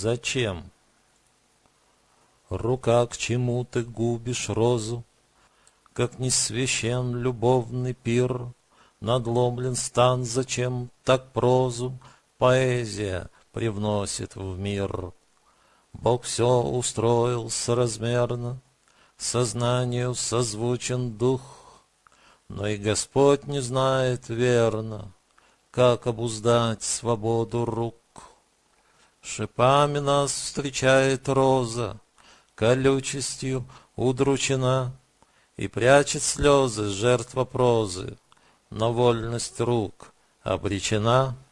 Зачем? Рука, к чему ты губишь розу? Как не священ любовный пир, Надломлен стан, зачем так прозу Поэзия привносит в мир. Бог все устроил соразмерно, Сознанию созвучен дух, Но и Господь не знает верно, Как обуздать свободу рук. Шипами нас встречает роза, Колючестью удручена, И прячет слезы жертва прозы, Но вольность рук обречена —